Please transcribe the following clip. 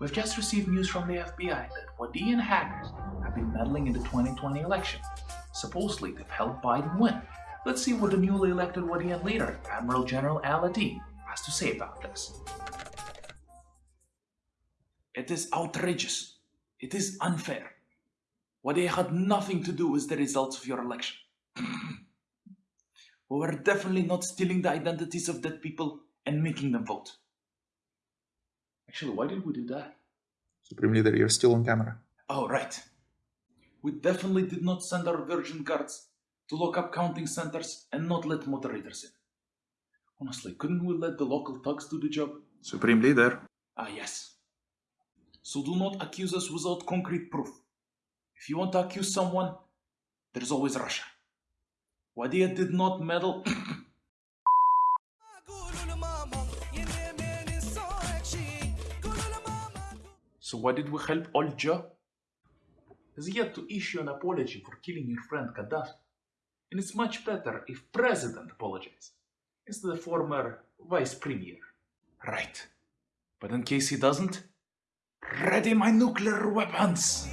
We've just received news from the FBI that Wadiyan hackers have been meddling in the 2020 election. Supposedly, they've helped Biden win. Let's see what the newly elected Wadiyan leader, Admiral General Aladeen, has to say about this. It is outrageous. It is unfair. Wadi had nothing to do with the results of your election. we were definitely not stealing the identities of dead people and making them vote. Actually, why did we do that? Supreme Leader, you're still on camera. Oh, right. We definitely did not send our virgin guards to lock up counting centers and not let moderators in. Honestly, couldn't we let the local thugs do the job? Supreme Leader. Ah, yes. So do not accuse us without concrete proof. If you want to accuse someone, there's always Russia. Wadiya did not meddle. so why did we help Olja? Has yet to issue an apology for killing your friend Gaddafi. And it's much better if President apologizes instead of former Vice Premier. Right. But in case he doesn't, ready my nuclear weapons!